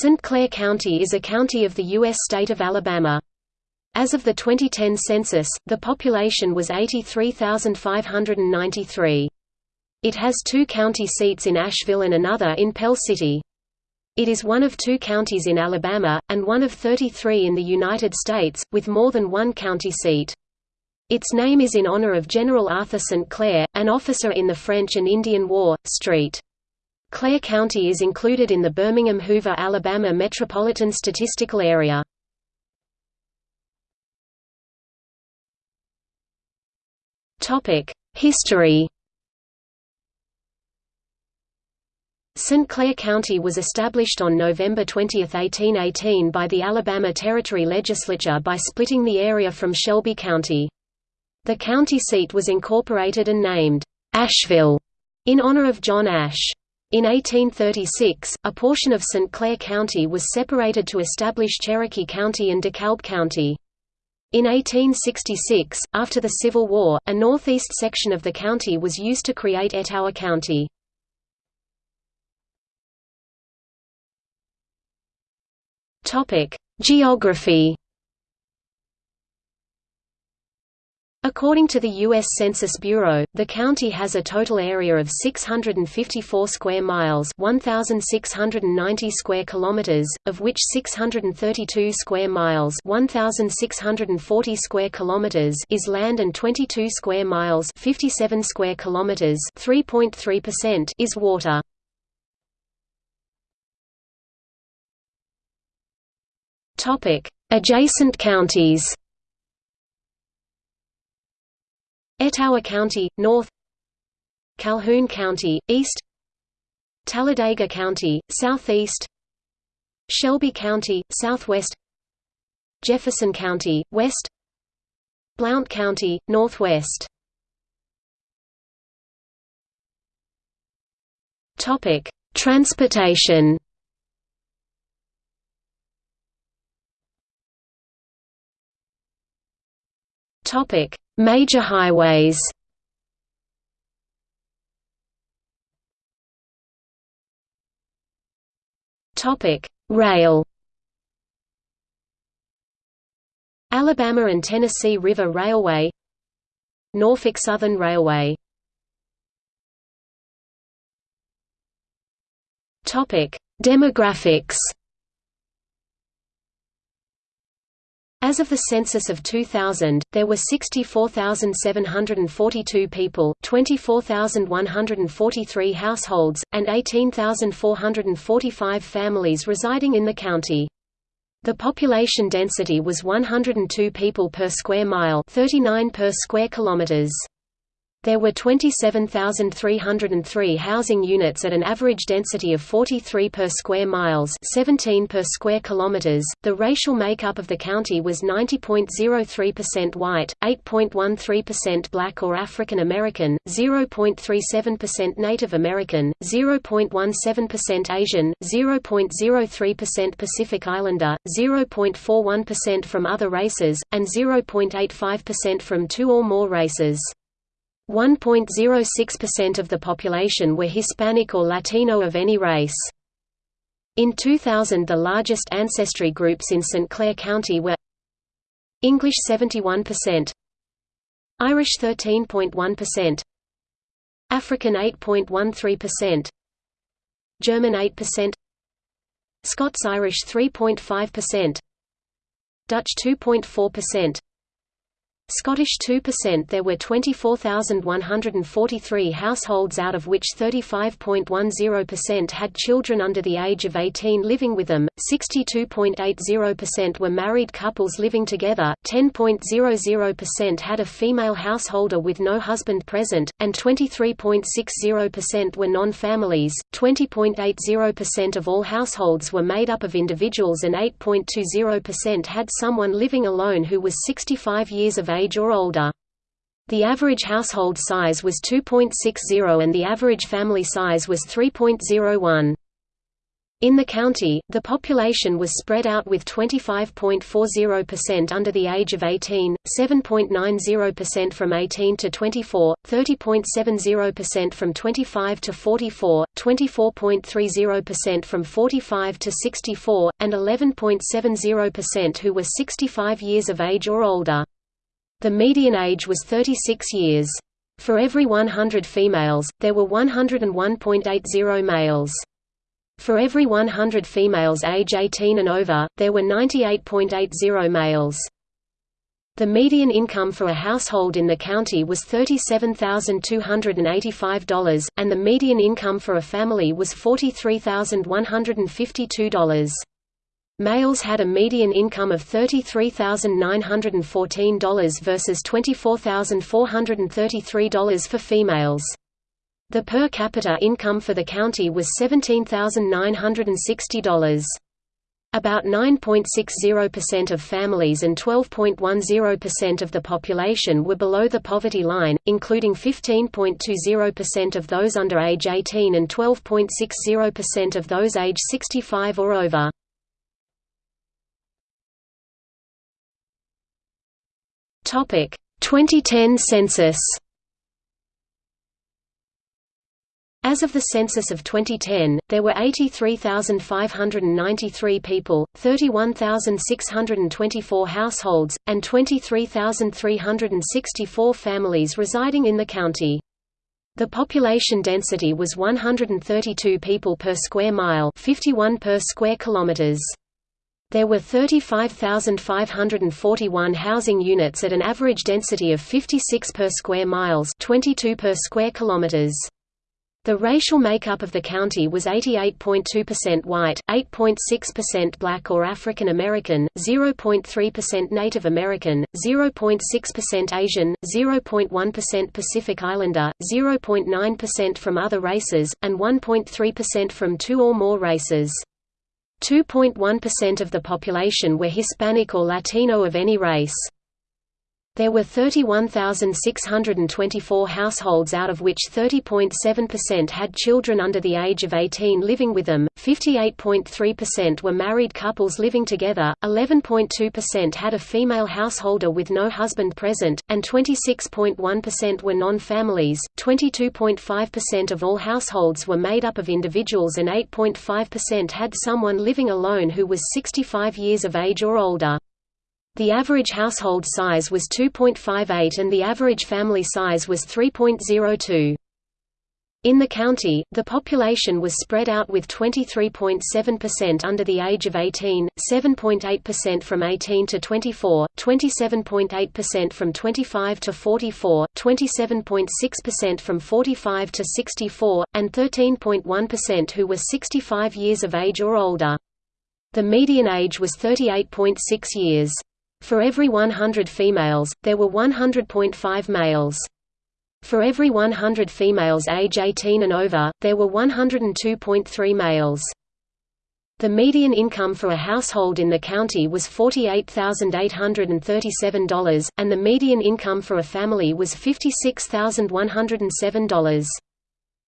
St. Clair County is a county of the U.S. state of Alabama. As of the 2010 census, the population was 83,593. It has two county seats in Ashville and another in Pell City. It is one of two counties in Alabama, and one of 33 in the United States, with more than one county seat. Its name is in honor of General Arthur St. Clair, an officer in the French and Indian War. Street. Clair County is included in the Birmingham-Hoover, Alabama Metropolitan Statistical Area. History St. Clair County was established on November 20, 1818 by the Alabama Territory Legislature by splitting the area from Shelby County. The county seat was incorporated and named, Ashville, in honor of John Ashe. In 1836, a portion of St. Clair County was separated to establish Cherokee County and DeKalb County. In 1866, after the Civil War, a northeast section of the county was used to create Etowah County. Geography According to the U.S. Census Bureau, the county has a total area of 654 square miles 1,690 square kilometers, of which 632 square miles 1,640 square kilometers is land and 22 square miles 57 square kilometers 3.3% is water. Adjacent counties Etowah County, north Calhoun County, east Talladega County, southeast Shelby County, southwest Jefferson County, west Blount County, northwest Transportation Topic Major highways Topic: Rail. Alabama and Tennessee River Railway, Norfolk Southern Railway. Topic: Demographics. As of the census of 2000, there were 64,742 people 24,143 households, and 18,445 families residing in the county. The population density was 102 people per square mile 39 per square kilometers. There were 27,303 housing units at an average density of 43 per square miles, 17 per square kilometers. The racial makeup of the county was 90.03% white, 8.13% black or African American, 0.37% Native American, 0.17% Asian, 0.03% Pacific Islander, 0.41% from other races, and 0.85% from two or more races. 1.06% of the population were Hispanic or Latino of any race. In 2000 the largest ancestry groups in St. Clair County were English 71%, Irish 13.1%, African 8.13%, German 8%, Scots-Irish 3.5%, Dutch 2.4%, Scottish 2% There were 24,143 households out of which 35.10% had children under the age of 18 living with them, 62.80% were married couples living together, 10.00% had a female householder with no husband present, and 23.60% were non-families, 20.80% of all households were made up of individuals and 8.20% had someone living alone who was 65 years of age age or older. The average household size was 2.60 and the average family size was 3.01. In the county, the population was spread out with 25.40% under the age of 18, 7.90% from 18 to 24, 30.70% from 25 to 44, 24.30% from 45 to 64, and 11.70% who were 65 years of age or older. The median age was 36 years. For every 100 females, there were 101.80 males. For every 100 females age 18 and over, there were 98.80 males. The median income for a household in the county was $37,285, and the median income for a family was $43,152. Males had a median income of $33,914 versus $24,433 for females. The per capita income for the county was $17,960. About 9.60% of families and 12.10% of the population were below the poverty line, including 15.20% of those under age 18 and 12.60% of those age 65 or over. Topic: 2010 census. As of the census of 2010, there were 83,593 people, 31,624 households, and 23,364 families residing in the county. The population density was 132 people per square mile 51 per square kilometers. There were 35,541 housing units at an average density of 56 per square miles 22 per square kilometers. The racial makeup of the county was 88.2% white, 8.6% black or African American, 0.3% Native American, 0.6% Asian, 0.1% Pacific Islander, 0.9% from other races, and 1.3% from two or more races. 2.1% of the population were Hispanic or Latino of any race. There were 31,624 households out of which 30.7% had children under the age of 18 living with them, 58.3% were married couples living together, 11.2% had a female householder with no husband present, and 26.1% were non-families, 22.5% of all households were made up of individuals and 8.5% had someone living alone who was 65 years of age or older. The average household size was 2.58 and the average family size was 3.02. In the county, the population was spread out with 23.7% under the age of 18, 7.8% from 18 to 24, 27.8% from 25 to 44, 27.6% from 45 to 64, and 13.1% who were 65 years of age or older. The median age was 38.6 years. For every 100 females, there were 100.5 males. For every 100 females age 18 and over, there were 102.3 males. The median income for a household in the county was $48,837, and the median income for a family was $56,107.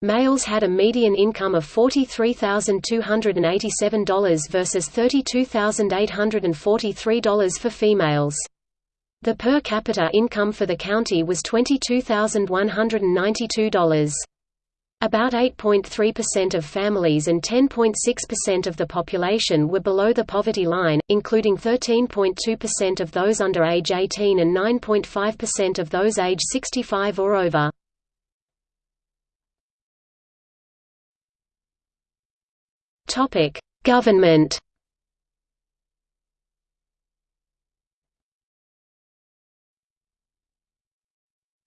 Males had a median income of $43,287 versus $32,843 for females. The per capita income for the county was $22,192. About 8.3% of families and 10.6% of the population were below the poverty line, including 13.2% of those under age 18 and 9.5% of those age 65 or over. Topic: Government.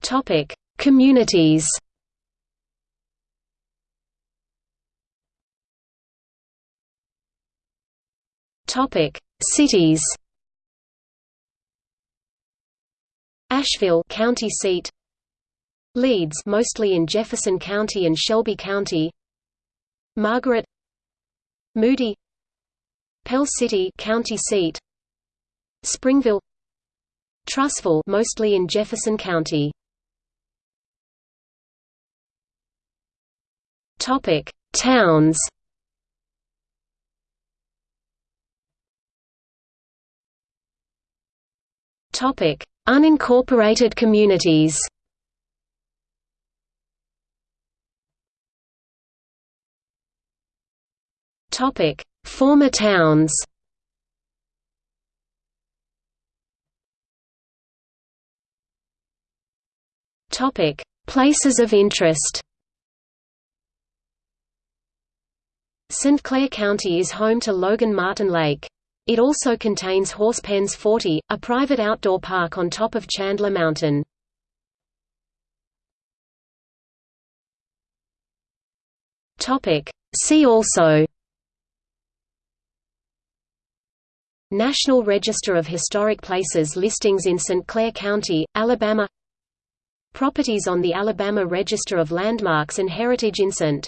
Topic: Communities. Topic: Cities. Ashville, county seat. Leeds, mostly in Jefferson County and Shelby County. Margaret Moody Pell City county seat Springville Trussville mostly in Jefferson County. Topic Towns. Topic Unincorporated communities. Topic: Former towns. Topic: Places of interest. St. Clair County is home to Logan Martin Lake. It also contains Horse Pens 40, a private outdoor park on top of Chandler Mountain. See also National Register of Historic Places listings in St. Clair County, Alabama Properties on the Alabama Register of Landmarks and Heritage in St.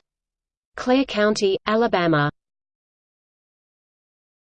Clair County, Alabama